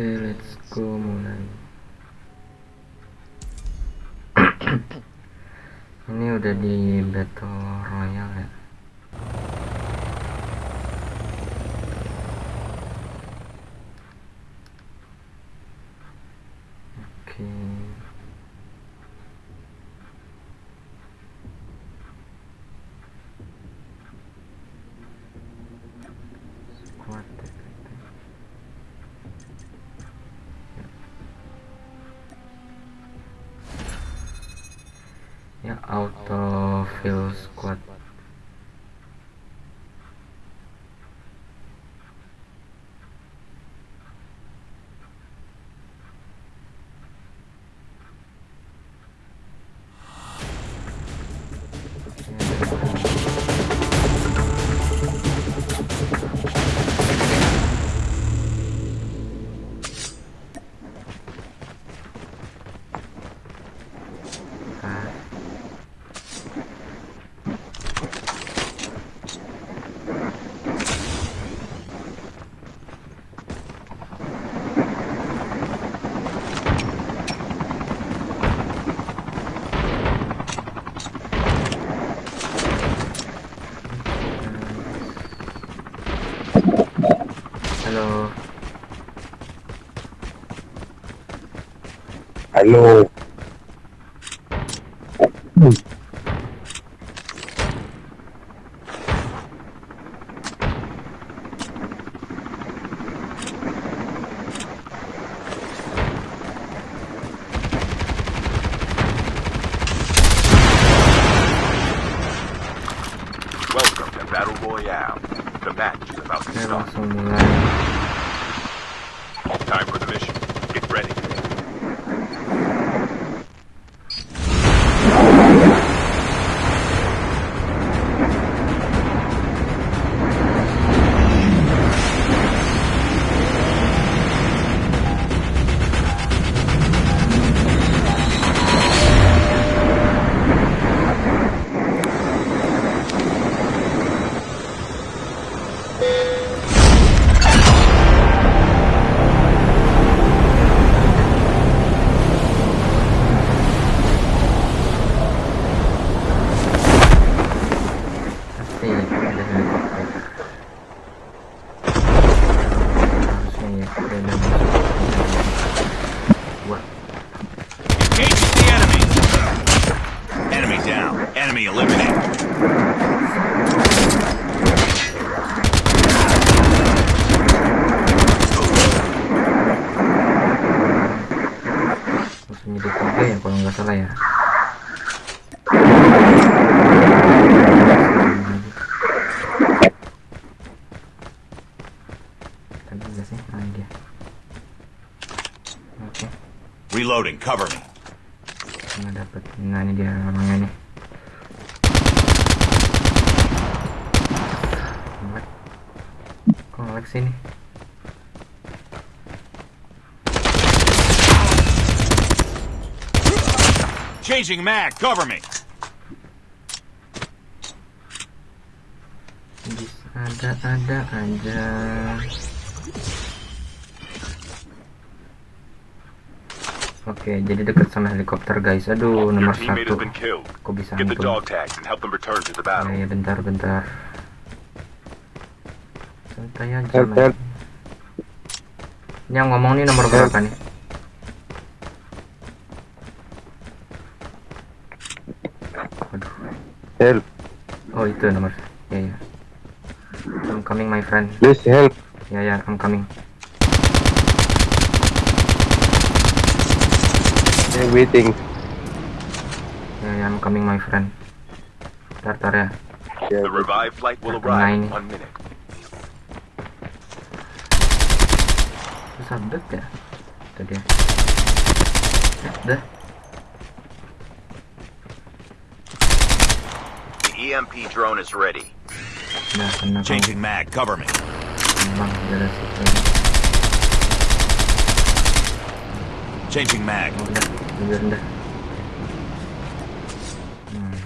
Oke, let's go mulai. Ini udah di battle auto fill squad. Halo. Welcome to Battle Royale. The match is about to saya start. langsung mulai. Time for the mission. Harusnya ya, ada masuk. Wah, Engage the enemy. Enemy down. Enemy eliminated. musuhnya di tiga ya kalau nggak salah ya. Tadi nggak sih? Ah, dia. Oke, Reloading. Cover me. nggak dapet. Nah ini dia orangnya nih. Ngelek. Kok ngelek sih nih? Changing mag. Cover me. Bisa ada-ada aja. Oke, jadi deket sama helikopter guys. Aduh, nomor satu. Kok bisa to the Ya, bentar, bentar. Santai aja, Help, men. help. Ini yang ngomong nih nomor berapa nih? Waduh. Help. Oh, itu nomor. Ya, ya. I'm coming, my friend. Please help. Ya, ya, I'm coming. I'm waiting. Ya, ya, I'm coming, my friend. Tar, tar ya. Yeah. The revived flight will arrive in one minute. Susah bet ya. Itu dia. Ya, Udah. The EMP drone is ready. Udah, kena kau. Changing mag. Cover me. Emang beres itu. Changing mag. Udah, udah, udah. Hmm.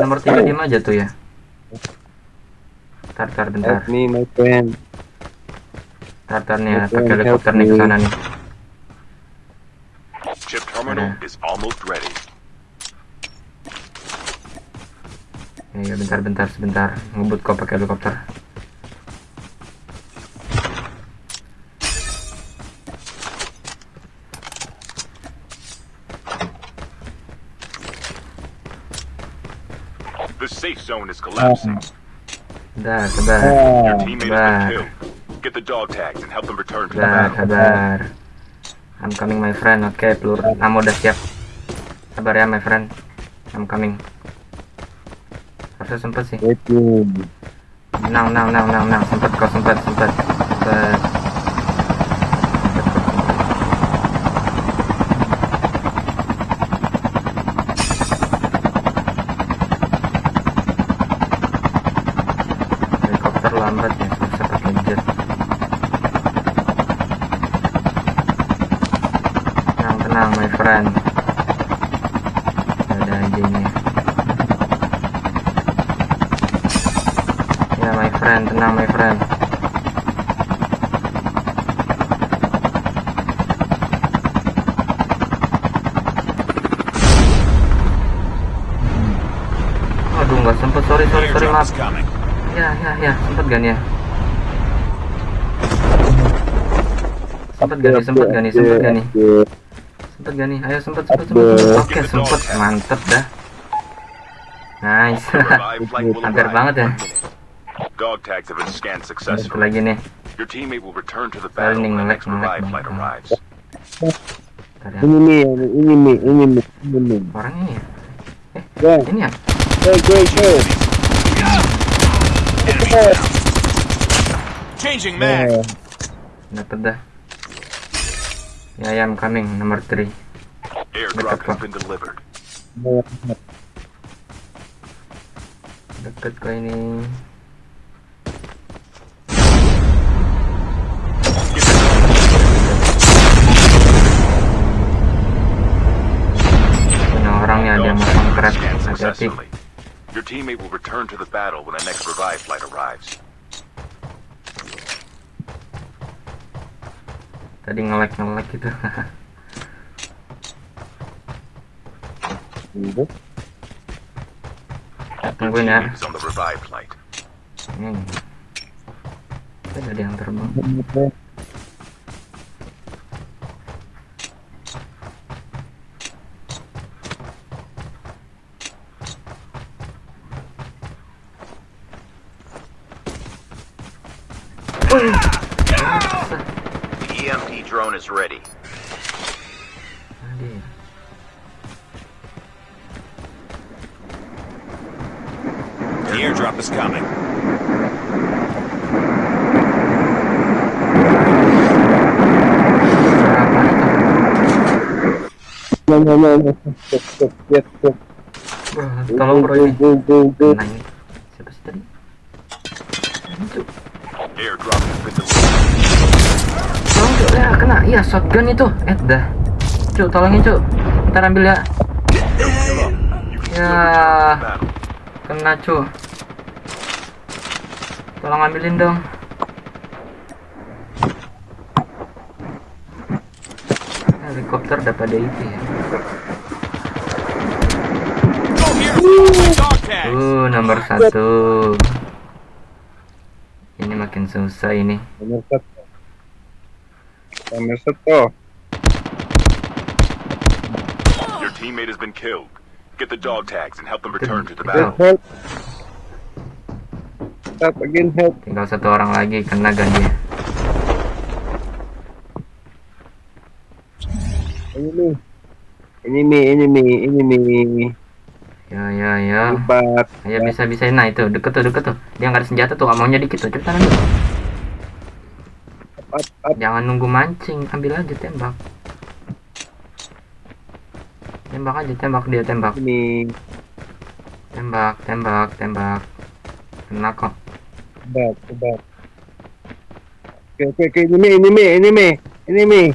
Nomor tiga diam aja tuh ya. Tar, tar, bentar. Help me, my friend. Ntar nih Oke, pakai helikopter nih ke sana nih. Chip terminal Ada. is almost ready. Ya bentar bentar sebentar ngebut kok pakai helikopter. Safe zone is collapsing. Udah sabar. Your teammate has been killed. Get the dog tags and help them return to the battle. sabar. I'm coming my friend. Oke, peluru ammo udah siap. Sabar ya my friend. I'm coming. Harusnya sempet sih. Menang, menang, menang, menang, menang. Sempet kok, sempet. Sempet. Sempet kok, sempet. Helikopter lambat ya, susah. Tenang, tenang, my friend. Ada aja ini. Ya, my friend, tenang, my friend. Aduh, nggak sempet. Sorry, sorry, sorry, maaf. Ya, ya, ya, sempet gak nih ya? Sempet gak nih, sempet gak nih, sempet gak nih? Sempet gak nih? Ayo sempet, sempet, sempet, sempet. Oke, sempet, mantep dah. Nice. Hampir banget ya. Dog tags have been scanned successfully. lagi nih. Your teammate will return to the battle nih, when the next revive flight arrives. Ini nih, ini nih, ini nih, ini nih. Orang ini ya? Ya, Ini ya? go, go, go. Changing mag. Ya, Dapet dah. Ya, ya, I'm coming. Nomor 3. Airdrop Dekat, has been delivered. Deket kok ini. Punya orangnya have been scanned Hati-hati. Successfully. Your teammate will return to the battle when the next revive flight arrives. Tadi nge-lag nge-lag gitu. Ini. Tungguin ya. teammate on the revive flight. Hmm. Ada ada yang terbang. No, no, no, no. Stop, stop, stop, stop. Wah, Go, Tolong bro ini. Siapa sih tadi? Airdrop. Tolong cuk, ya kena. Iya shotgun itu. Eh dah. Cuk, tolongin cuk. Ntar ambil ya. Ya. Kena cuk. Tolong ambilin dong. Helikopter dapat DIP ya. Uh, nomor satu. Ini makin susah ini. Nomor satu. Nomor satu. Your teammate has been killed. Get the dog tags and help them return to the battle. Help. Stop again, help. Tinggal satu orang lagi kena gak dia? Ini nih, ini nih. Ya ya ya. Hebat. Ayo bisa bisa nah itu deket tuh deket tuh. Dia nggak ada senjata tuh, maunya dikit tuh. Cepetan ambil. Up, up. Jangan nunggu mancing, ambil aja tembak. Tembak aja, tembak dia tembak. Ini. Tembak, tembak, tembak. Kena kok. Hebat, hebat. Oke, oke, oke. Ini nih, ini nih, ini nih. Ini nih.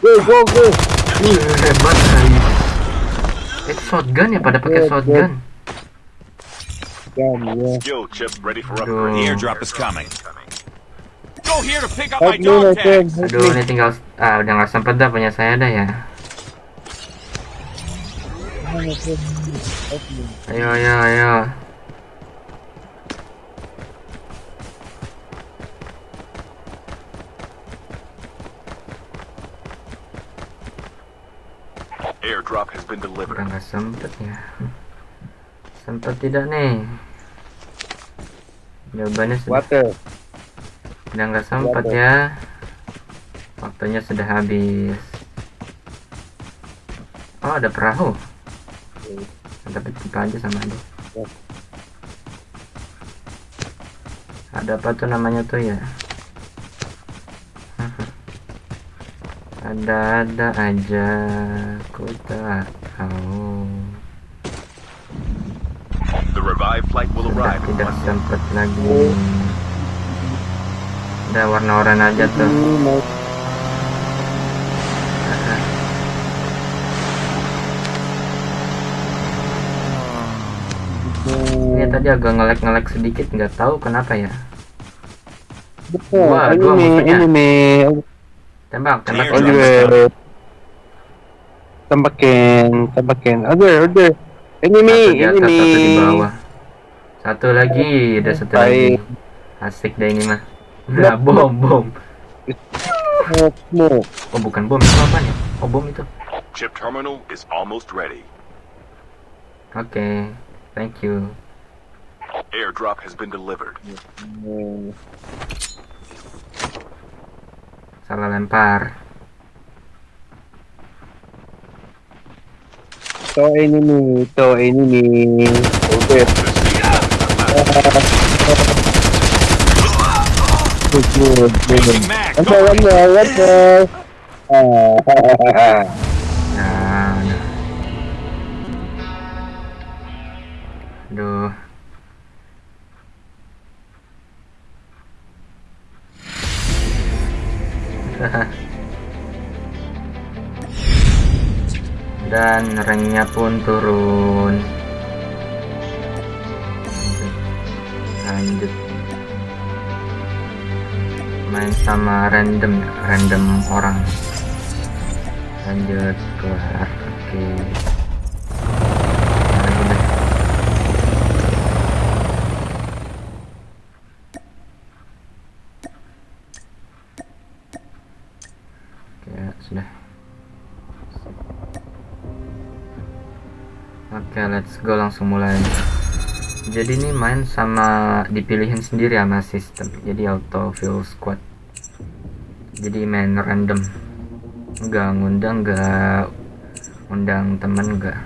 Go, go, go. Hebat guys. Itu shotgun ya pada pakai shotgun. Ya. Skill chip ready for Aduh. upgrade. The airdrop is coming. Go here to pick up my dog. Help Aduh, ini tinggal ah udah nggak sempet dah punya saya dah ya. Ayo, ayo, ayo. Airdrop has been Udah delivered. nggak sempet ya. Sempet tidak nih? Jawabannya sudah, Water. udah nggak sempet ya. Waktunya sudah habis. Oh, ada perahu. Tapi kita aja sama aja. Ada apa tuh namanya tuh ya? Ada-ada aja, ku tak tahu. The revived flight will Sudah arrive tidak sempet lagi. Udah warna oranye aja tuh. Ini mau Ini tadi agak ngelek-ngelek sedikit, nggak tahu kenapa ya. Betul. Wah, dua musuhnya. Tembak, tembak. Order. Tembakin, tembakin. Order, order. Enemy, Satu atas, enemy. satu di bawah. Satu lagi, ada satu lagi. Asik deh ini mah. Nah, bom, bom. Smoke. Oh, bukan bom, itu apa ya? Oh, bom itu. Chip terminal is almost ready. Oke, thank you. Airdrop has been delivered. Hmm. Salah lempar. To enemy, to enemy. Order. Good, good, good. Changing mag. One Go more, one more, one more. Ah, Nah, nah. Aduh. Dan ranknya pun turun. Lanjut. Main sama random, random orang lanjut keluar oke lagi go langsung mulai. Jadi ini main sama dipilihin sendiri sama sistem. Jadi auto fill squad. Jadi main random. Nggak ngundang nggak undang temen nggak.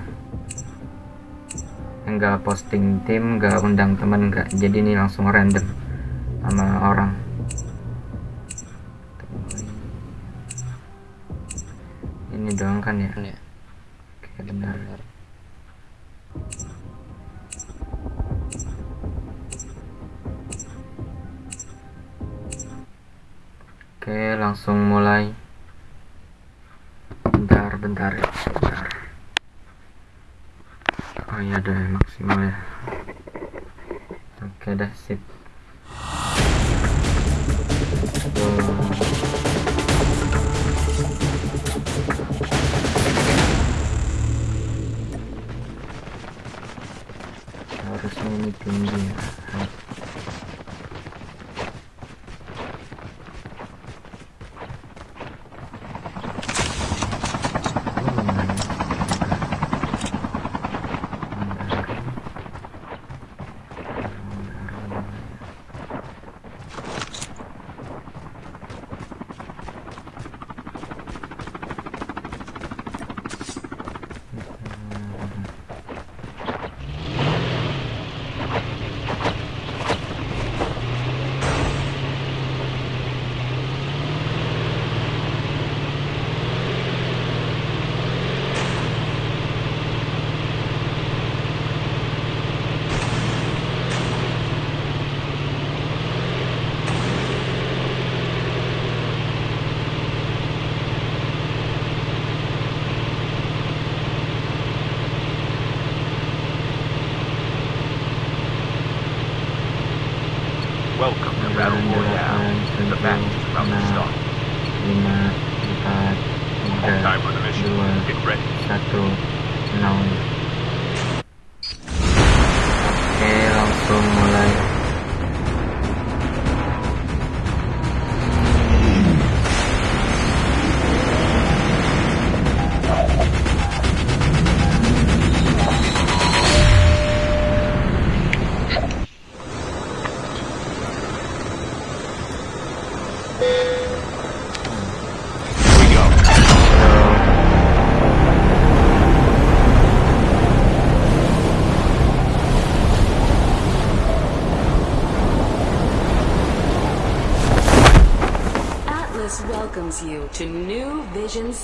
Nggak posting tim nggak undang temen nggak. Jadi ini langsung random sama orang. Ini doang kan ya? Oke benar langsung mulai. Bentar bentar ya bentar. Oh iya udah maksimal ya. Oke dah sip. Harusnya ini tinggi ya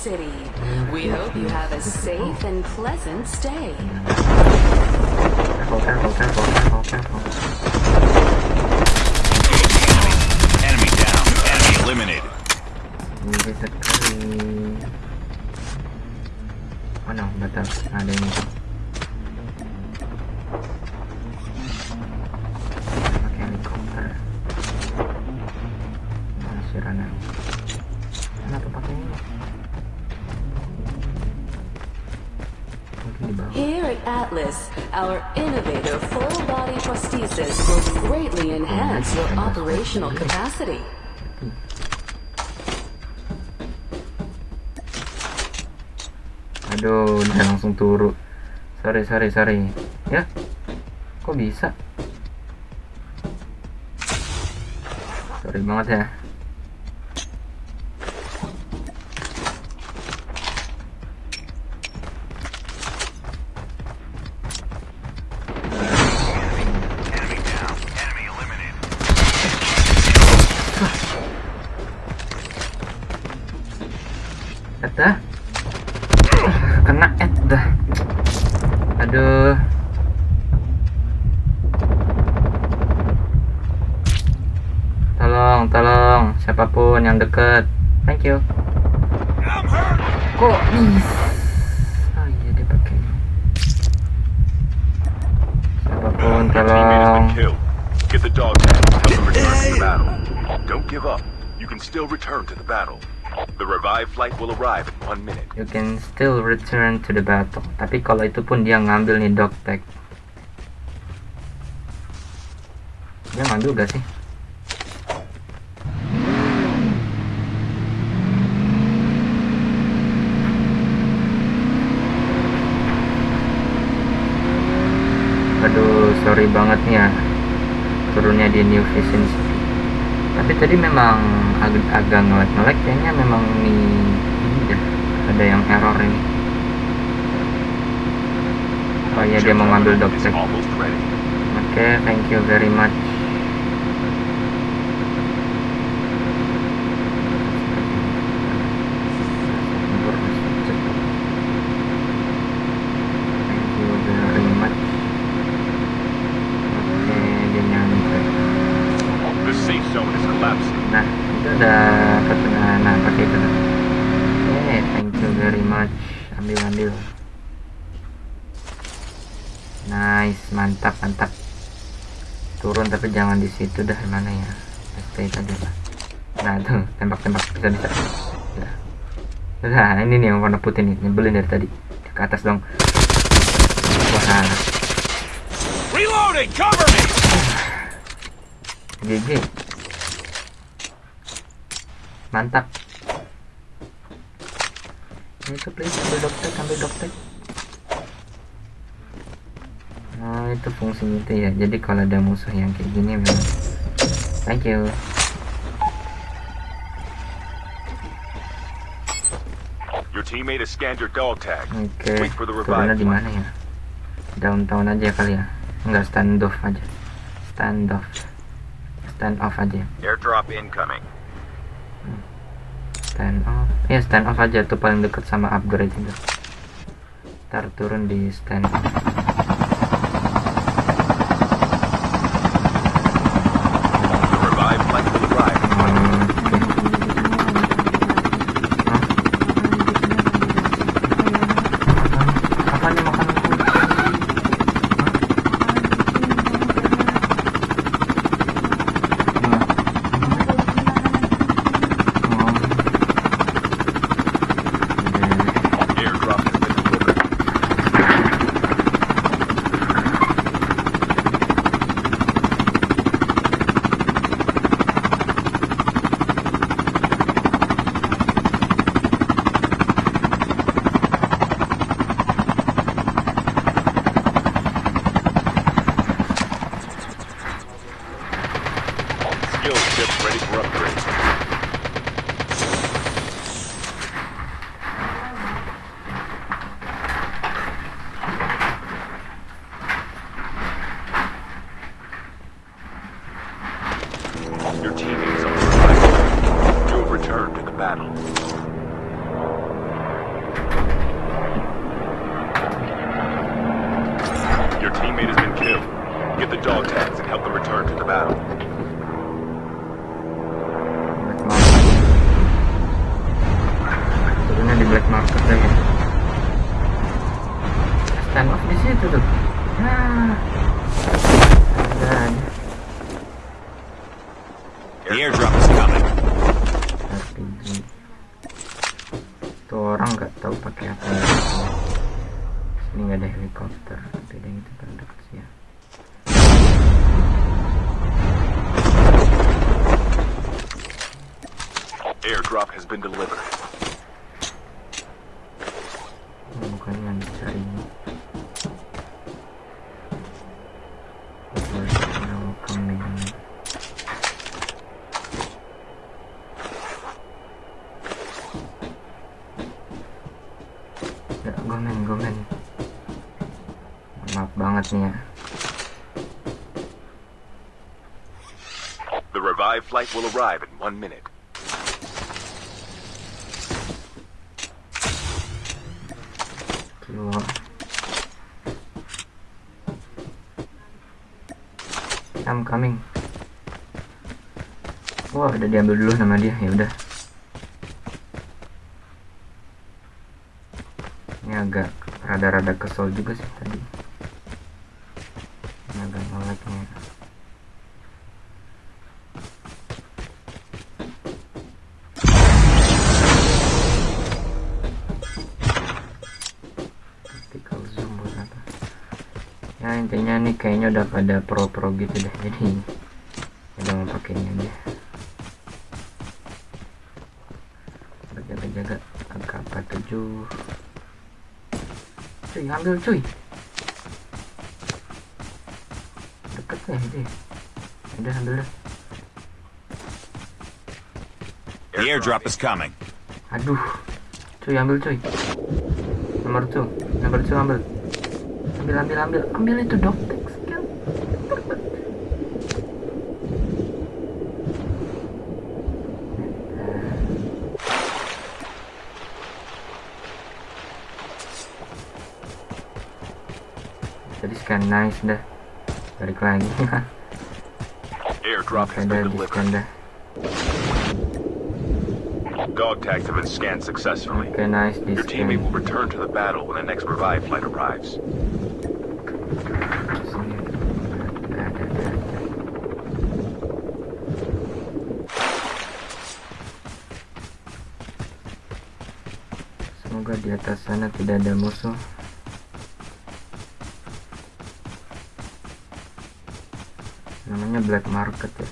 City. We hope you have a safe and pleasant stay. careful careful careful careful careful Enemy down. Enemy eliminated. Ini sekali. Oh no, betul. Ada ini. Atlas, our innovative full body prosthesis will greatly enhance your operational capacity. Aduh, dia langsung turu. Sorry, sorry, sorry. Ya, kok bisa? Sorry banget ya. Dah. Kena et dah. Aduh. Tolong, tolong, siapa pun yang deket. Thank you. Kok bisa? Oh iya dia pakai. Siapa pun tolong. been killed. Get the dog tag and help them return to the battle. Don't give up. You can still return to the battle. Revived flight will arrive in one minute. You can still return to the battle. Tapi kalau itu pun dia ngambil nih dog tag. Dia ngambil gak sih? Aduh, sorry banget nih ya turunnya di New Vision. Tapi tadi memang agak agak ngelek-ngelek kayaknya memang nih ini ada yang error ini. Oh iya dia mau ngambil dog. Oke, thank you very much. Thank you very much. Oke, dia nyampe. The safe zone is collapsing. Nah, itu udah ketengah. Nah, pakai itu. Oke, thank you very much. Ambil, ambil. Nice, mantap, mantap. Turun tapi jangan di situ dah mana ya. Stay aja lah. Nah, tuh, tembak-tembak bisa bisa. Udah. Nah, ini nih yang warna putih nih, nyebelin dari tadi. Ke atas dong. Wah, Reloading. Cover me. GG. Mantap. Itu please ambil dokter, ambil dokter. Nah, itu fungsinya itu ya. Jadi kalau ada musuh yang kayak gini memang. Thank you. Your teammate has scanned your dog tag. Oke. Wait for the Turunnya di mana ya? Downtown aja kali ya. Enggak standoff aja. Standoff. Stand off aja. Airdrop incoming. Stand off. Ya stand off aja tuh paling deket sama upgrade itu. Ntar turun di stand off Your teammate has been killed. Get the dog tags and help them return to the battle. Turunnya di black market lagi. Stand off di situ tuh. Nah. Dan. The airdrop is coming. Itu orang nggak tahu pakai apa. Ini nggak ada helikopter. Beda yang itu terdekat sih ya. Airdrop has been delivered. Maaf banget nih ya. The revived flight will arrive in one minute. Kilo. I'm coming. Wah, udah diambil dulu nama dia. Ya udah. Ini agak rada-rada kesel juga sih tadi. Ya intinya nih kayaknya udah pada pro-pro gitu deh. Jadi udah mau pakai ini aja. Berjaga-jaga AK-47 Cuy ambil cuy. Deket ya itu ya. Udah ambil dah. The airdrop is coming. Aduh. Cuy ambil cuy. Nomor 2 Nomor 2 ambil Ambil ambil ambil Ambil itu dok Skill Jadi scan nice dah. Balik lagi. Airdrop has Ada been di delivered. scan dah. Dog tags have been scanned successfully. Oke nice. Your teammate will return to the battle when the next revive flight arrives. Di atas sana tidak ada musuh. Namanya black market ya.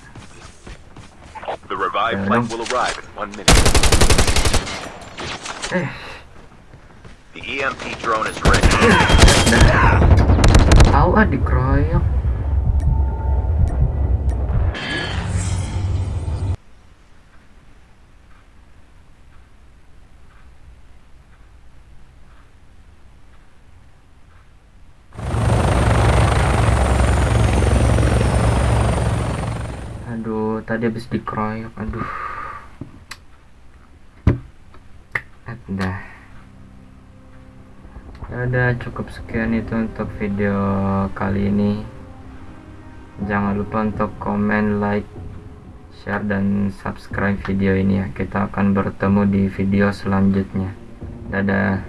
The revive Yeah, flight no. will arrive in one minute. Eh, The EMP drone is ready. Tahu ah dikeroyok. Aduh, tadi habis dikeroyok. Aduh. Dah. Ya udah cukup sekian itu untuk video kali ini. Jangan lupa untuk komen, like, share dan subscribe video ini ya. Kita akan bertemu di video selanjutnya. Dadah.